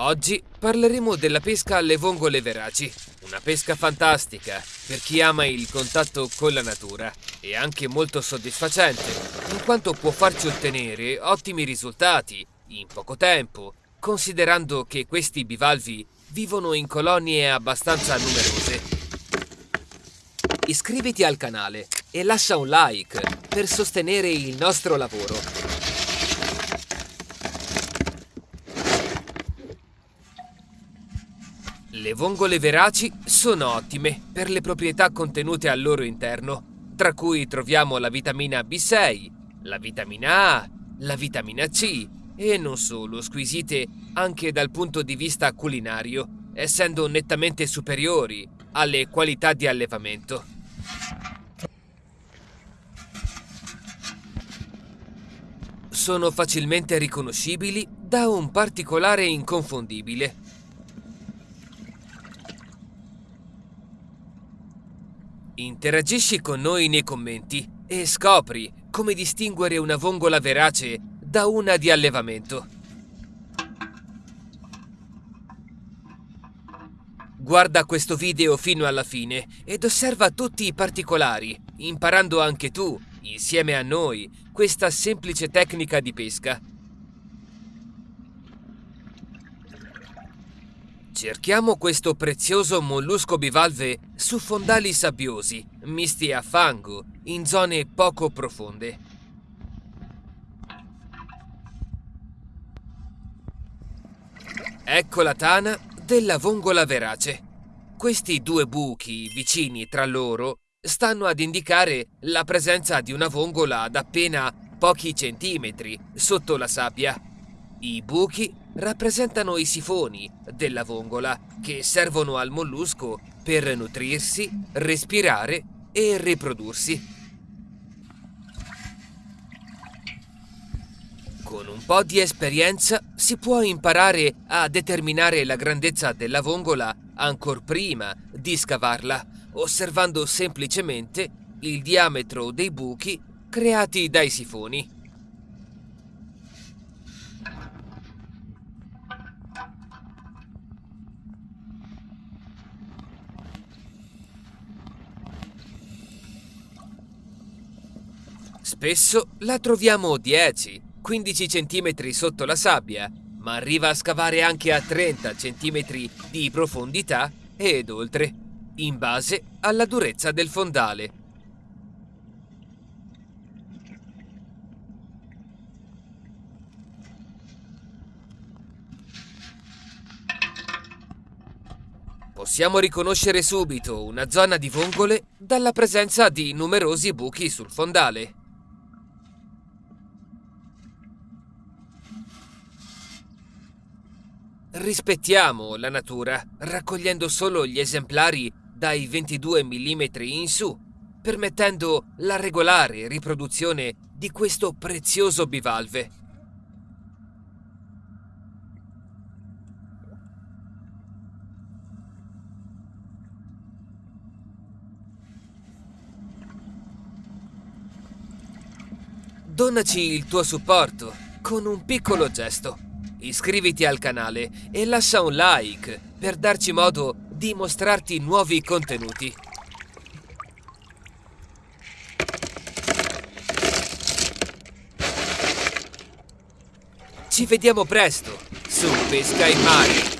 Oggi parleremo della pesca alle vongole veraci, una pesca fantastica per chi ama il contatto con la natura e anche molto soddisfacente, in quanto può farci ottenere ottimi risultati in poco tempo, considerando che questi bivalvi vivono in colonie abbastanza numerose. Iscriviti al canale e lascia un like per sostenere il nostro lavoro. Le vongole veraci sono ottime per le proprietà contenute al loro interno, tra cui troviamo la vitamina B6, la vitamina A, la vitamina C e non solo, squisite anche dal punto di vista culinario, essendo nettamente superiori alle qualità di allevamento. Sono facilmente riconoscibili da un particolare inconfondibile Interagisci con noi nei commenti e scopri come distinguere una vongola verace da una di allevamento. Guarda questo video fino alla fine ed osserva tutti i particolari, imparando anche tu, insieme a noi, questa semplice tecnica di pesca. Cerchiamo questo prezioso mollusco bivalve su fondali sabbiosi, misti a fango, in zone poco profonde. Ecco la tana della vongola verace. Questi due buchi vicini tra loro stanno ad indicare la presenza di una vongola ad appena pochi centimetri sotto la sabbia. I buchi rappresentano i sifoni della vongola che servono al mollusco per nutrirsi, respirare e riprodursi. Con un po' di esperienza si può imparare a determinare la grandezza della vongola ancora prima di scavarla, osservando semplicemente il diametro dei buchi creati dai sifoni. Spesso la troviamo 10-15 cm sotto la sabbia, ma arriva a scavare anche a 30 cm di profondità ed oltre, in base alla durezza del fondale. Possiamo riconoscere subito una zona di vongole dalla presenza di numerosi buchi sul fondale. Rispettiamo la natura, raccogliendo solo gli esemplari dai 22 mm in su, permettendo la regolare riproduzione di questo prezioso bivalve. Donaci il tuo supporto con un piccolo gesto. Iscriviti al canale e lascia un like per darci modo di mostrarti nuovi contenuti. Ci vediamo presto su Pesca in Mare!